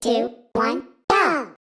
two, one, go!